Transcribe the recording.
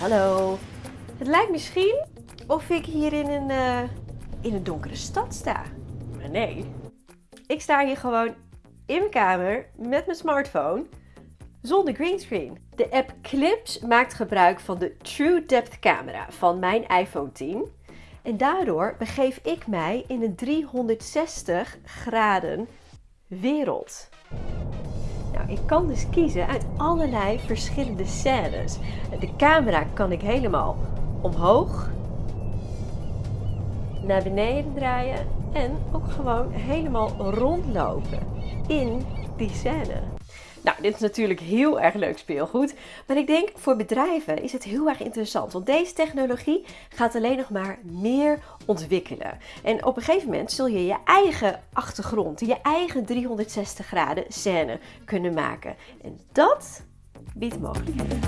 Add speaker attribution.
Speaker 1: Hallo. Het lijkt misschien of ik hier in een, eh, in een donkere stad sta. Maar nee. Ik sta hier gewoon in mijn kamer met mijn smartphone zonder greenscreen. De app Clips maakt gebruik van de True Depth camera van mijn iPhone 10. En daardoor begeef ik mij in een 360 graden wereld. Ik kan dus kiezen uit allerlei verschillende scènes. De camera kan ik helemaal omhoog, naar beneden draaien en ook gewoon helemaal rondlopen in die scène. Nou, dit is natuurlijk heel erg leuk speelgoed. Maar ik denk voor bedrijven is het heel erg interessant. Want deze technologie gaat alleen nog maar meer ontwikkelen. En op een gegeven moment zul je je eigen achtergrond, je eigen 360 graden scène kunnen maken. En dat biedt mogelijkheden.